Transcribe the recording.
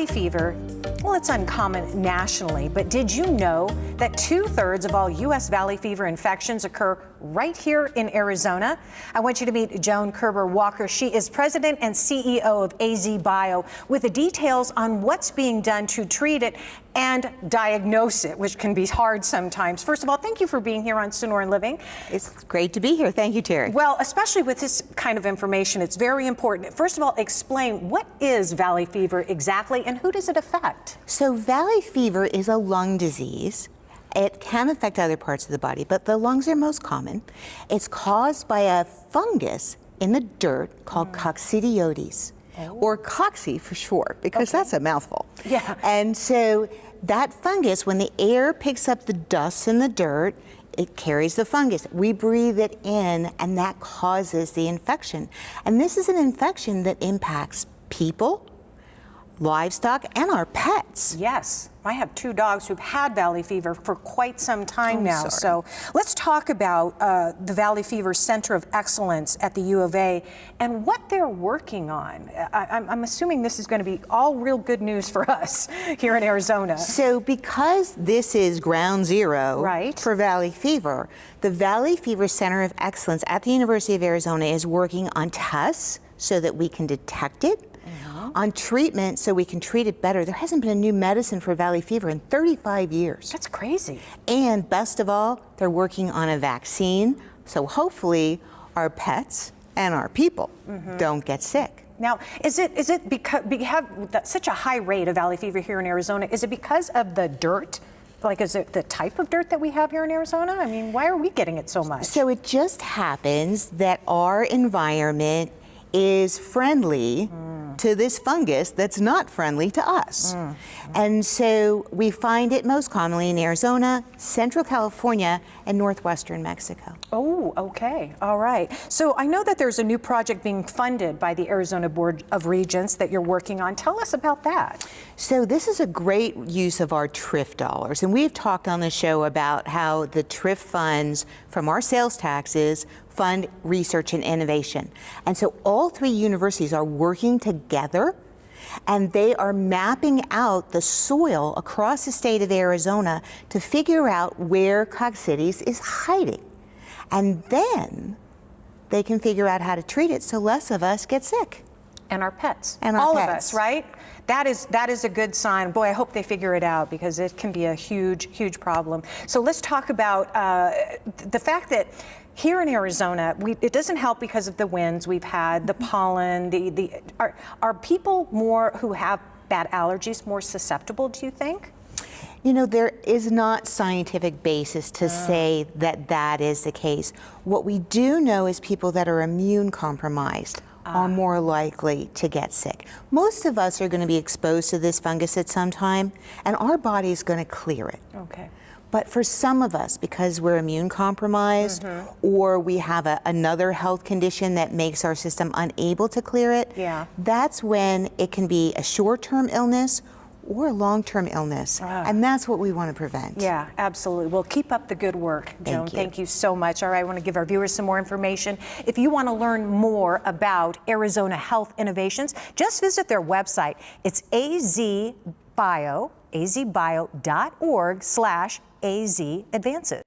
Valley fever, well, it's uncommon nationally, but did you know that two thirds of all U.S. Valley fever infections occur right here in Arizona? I want you to meet Joan Koerber-Walker. She is president and CEO of AZ Bio with the details on what's being done to treat it and diagnose it, which can be hard sometimes. First of all, thank you for being here on Sonoran Living. It's great to be here. Thank you, Terry. Well, especially with this kind of information, it's very important. First of all, explain what is valley fever exactly and who does it affect? So valley fever is a lung disease. It can affect other parts of the body, but the lungs are most common. It's caused by a fungus in the dirt called mm. coccidioides. Oh. Or cocci for short, because okay. that's a mouthful. Yeah. And so that fungus, when the air picks up the dust in the dirt, it carries the fungus. We breathe it in, and that causes the infection. And this is an infection that impacts people, livestock, and our pets. Yes. I have two dogs who've had valley fever for quite some time I'm now. Sorry. So let's talk about uh, the Valley Fever Center of Excellence at the U of A and what they're working on. I, am assuming this is going to be all real good news for us here in Arizona. So because this is ground zero right. for valley fever, the Valley Fever Center of Excellence at the University of Arizona is working on tests so that we can detect it on treatment so we can treat it better. There hasn't been a new medicine for valley fever in 35 years. That's crazy. And best of all, they're working on a vaccine, so hopefully our pets and our people mm -hmm. don't get sick. Now, is it is it because we have such a high rate of valley fever here in Arizona? Is it because of the dirt? Like, is it the type of dirt that we have here in Arizona? I mean, why are we getting it so much? So it just happens that our environment is friendly mm. To this fungus that's not friendly to us. Mm. And so we find it most commonly in Arizona, Central California, and Northwestern Mexico. Oh, okay. All right. So I know that there's a new project being funded by the Arizona Board of Regents that you're working on. Tell us about that. So this is a great use of our TRIF dollars. And we've talked on the show about how the TRIF funds from our sales taxes fund research and innovation. And so all three universities are working together and they are mapping out the soil across the state of Arizona to figure out where coccidioides is hiding. And then they can figure out how to treat it so less of us get sick. And our pets. And our All pets. of us, right? That is, that is a good sign. Boy, I hope they figure it out because it can be a huge, huge problem. So let's talk about uh, the fact that here in Arizona, we, it doesn't help because of the winds we've had, the pollen, the, the, are, are people more who have bad allergies more susceptible, do you think? You know, there is not scientific basis to uh. say that that is the case. What we do know is people that are immune compromised uh. are more likely to get sick. Most of us are going to be exposed to this fungus at some time, and our body is going to clear it. Okay. But for some of us, because we're immune compromised mm -hmm. or we have a, another health condition that makes our system unable to clear it, yeah. that's when it can be a short-term illness or a long-term illness. Ah. And that's what we want to prevent. Yeah, absolutely. Well, keep up the good work, Joan. Thank you. Thank you so much. All right, I want to give our viewers some more information. If you want to learn more about Arizona Health Innovations, just visit their website. It's azbio, azbio.org slash AZ Advances.